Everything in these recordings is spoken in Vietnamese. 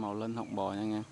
màu lên họng bò nha anh em.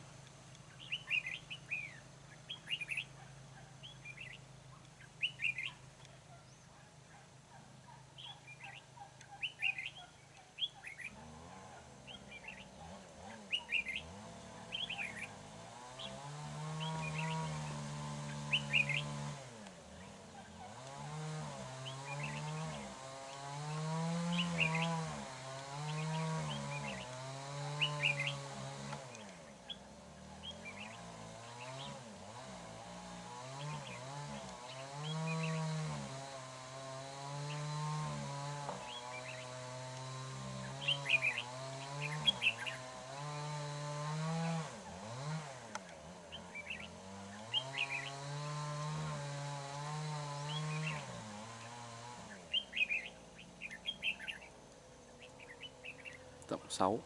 6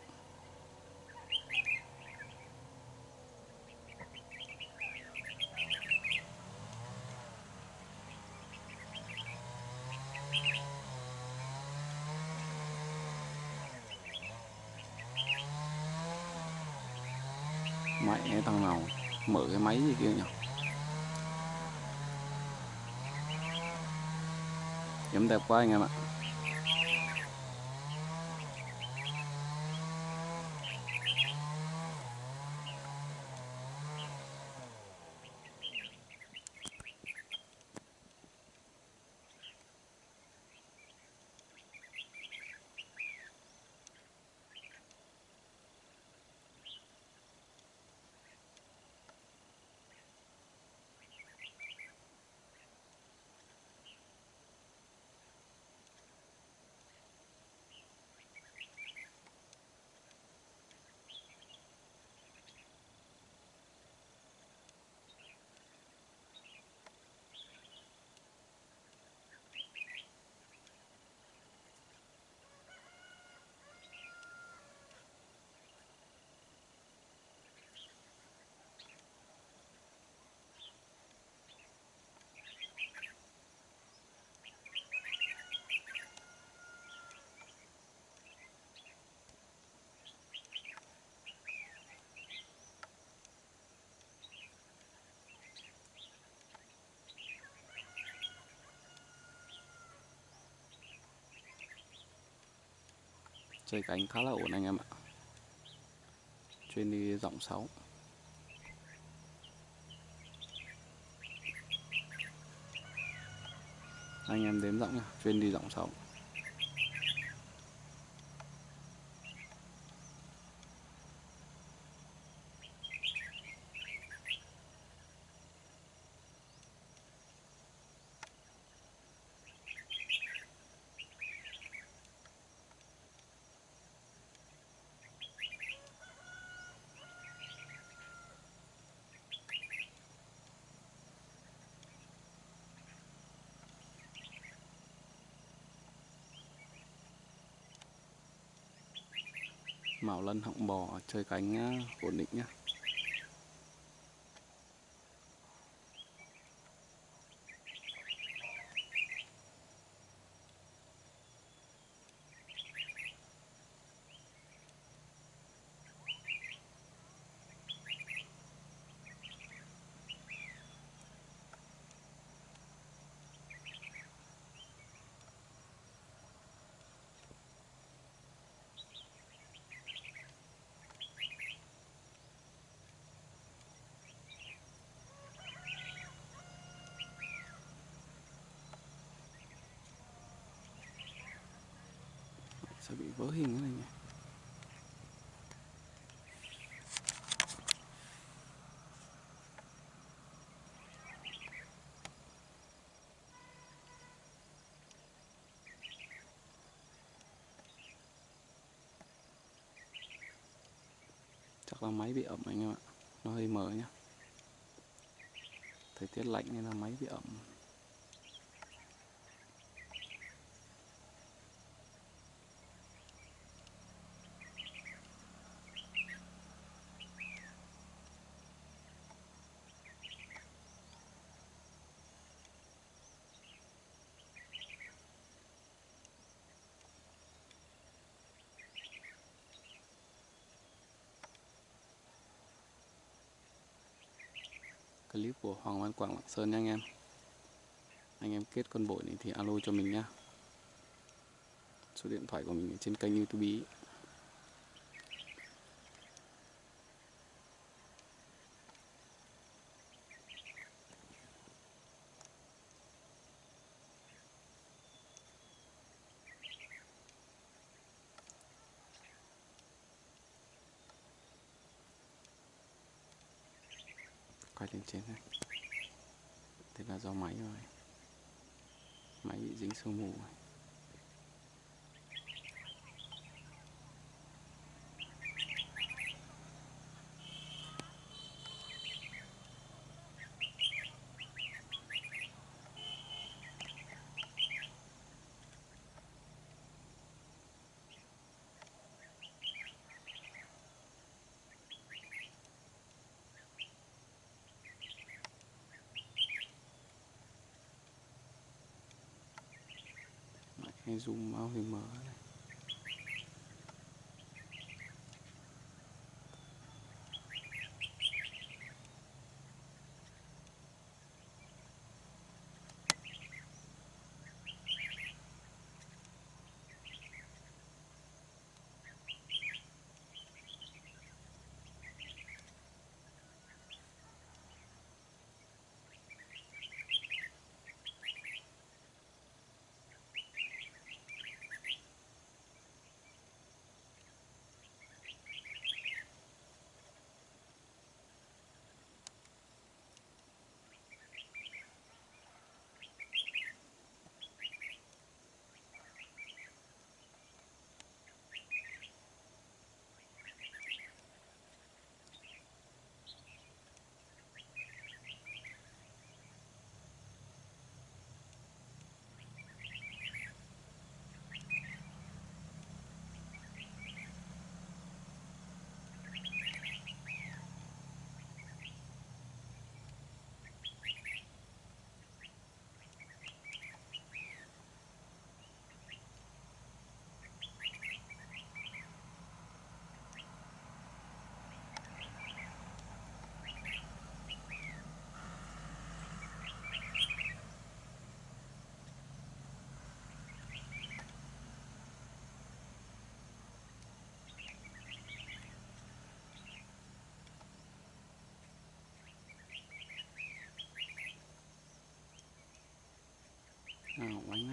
mẹ thằng nào mở cái máy gì kia nhỉ? Giống đẹp quá anh em ạ. Chơi cánh khá là ổn anh em ạ. Chuyên đi giọng 6 anh em đếm giọng nha chuyên đi giọng 6 màu lân họng bò chơi cánh ổn à, định nhá. Sẽ bị vỡ hình cái này nhỉ? Chắc là máy bị ẩm anh em ạ. Nó hơi mở nhá. Thời tiết lạnh nên là máy bị ẩm. Clip của Hoàng Văn Quảng Lạng Sơn nha anh em anh em kết con bội này thì alo cho mình nhá số điện thoại của mình ở trên kênh youtube ý. Quay lên trên này thế là do máy rồi máy bị dính sương mù rồi. Hay zoom out thì mở này. nào bánh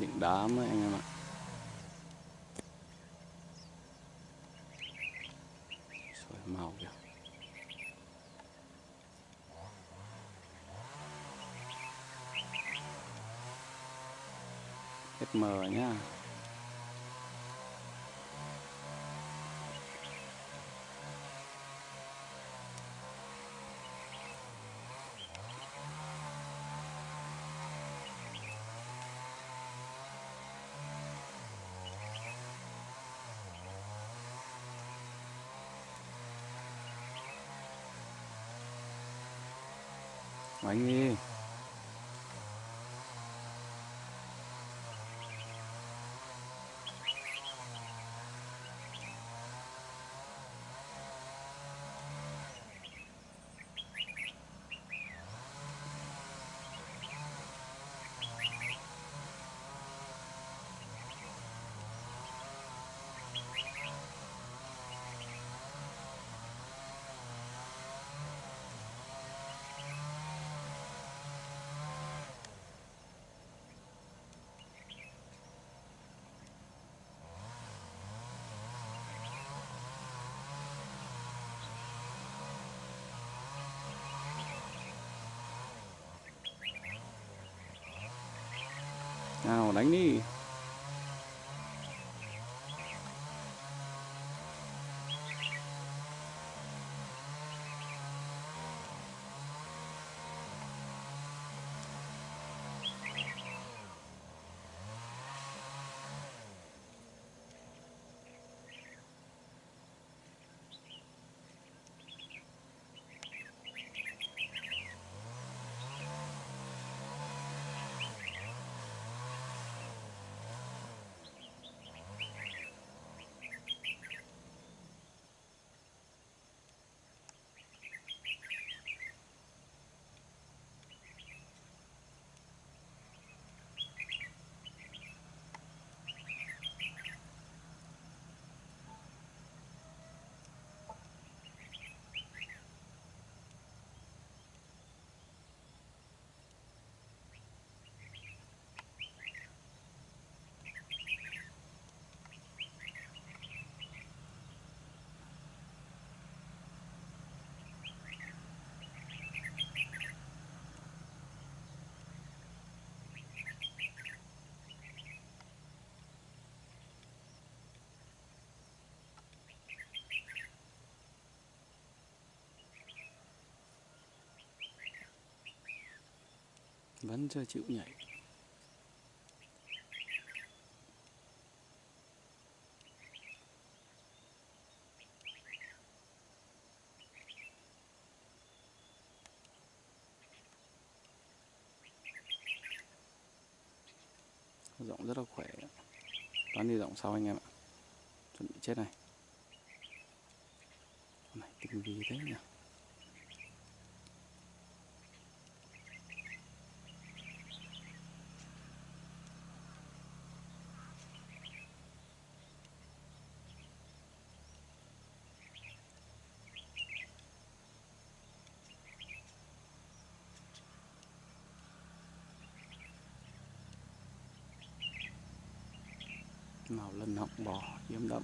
những đám ấy anh em ạ. Rồi, màu kìa. SM nhá. Anh đi nào đánh đi. Vẫn chưa chịu nhảy. Giọng rất là khỏe. Toán đi giọng sau anh em ạ. Chuẩn bị chết này. Con này tinh vi thế nhỉ? Màu lân họng bò yếm đậm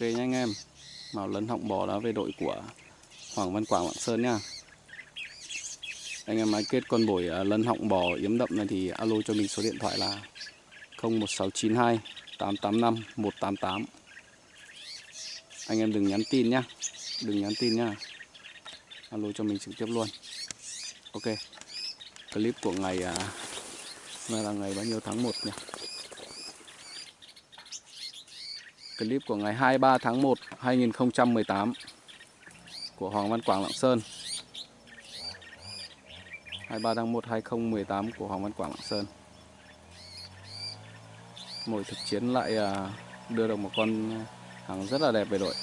ok nha anh em. Màu lấn họng bò đã về đội của Hoàng Văn Quảng Lạng Sơn nha. Anh em hãy kết con bổi lấn à, lân họng bò yếm đậm này thì alo cho mình số điện thoại là 01692 885 188 anh em đừng nhắn tin nhá đừng nhắn tin nhá alo cho mình trực tiếp luôn. Ok. Clip của ngày à, nay là ngày bao nhiêu tháng 1 nhỉ? Clip của ngày 23 tháng 1 2018 của Hoàng Văn Quảng Lạng Sơn. 23 tháng 1 2018 của Hoàng Văn Quảng Lạng Sơn. Mỗi thực chiến lại à, đưa được một con hàng rất là đẹp về đội.